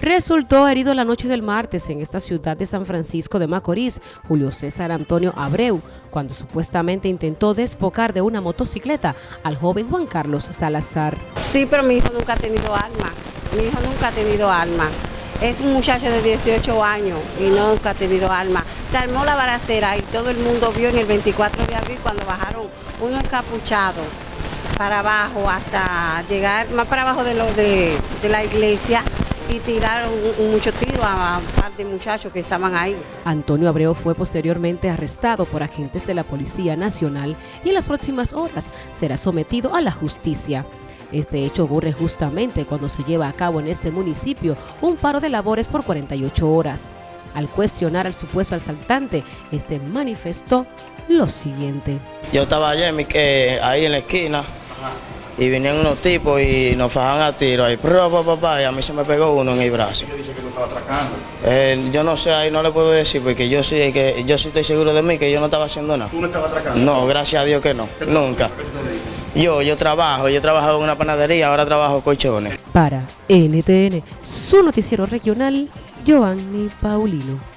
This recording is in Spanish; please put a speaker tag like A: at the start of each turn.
A: Resultó herido la noche del martes en esta ciudad de San Francisco de Macorís, Julio César Antonio Abreu, cuando supuestamente intentó despocar de una motocicleta al joven Juan Carlos Salazar.
B: Sí, pero mi hijo nunca ha tenido alma. Mi hijo nunca ha tenido alma. Es un muchacho de 18 años y nunca ha tenido alma. Se armó la baracera y todo el mundo vio en el 24 de abril cuando bajaron uno encapuchado para abajo hasta llegar más para abajo de, lo de, de la iglesia y tiraron mucho tiro a un par de muchachos que estaban ahí.
A: Antonio Abreu fue posteriormente arrestado por agentes de la Policía Nacional y en las próximas horas será sometido a la justicia. Este hecho ocurre justamente cuando se lleva a cabo en este municipio un paro de labores por 48 horas. Al cuestionar al supuesto asaltante, este manifestó lo siguiente.
C: Yo estaba allá ahí en la esquina y vinieron unos tipos y nos fajaban a tiro ahí, y a mí se me pegó uno en el brazo.
D: ¿Qué dice que tú estabas atracando?
C: Eh, yo no sé, ahí no le puedo decir porque yo sí, que yo sí estoy seguro de mí que yo no estaba haciendo nada.
D: ¿Tú no estabas atracando?
C: No, gracias a Dios que no, nunca. Yo, yo trabajo, yo he trabajado en una panadería, ahora trabajo colchones.
A: Para NTN, su noticiero regional, Giovanni Paulino.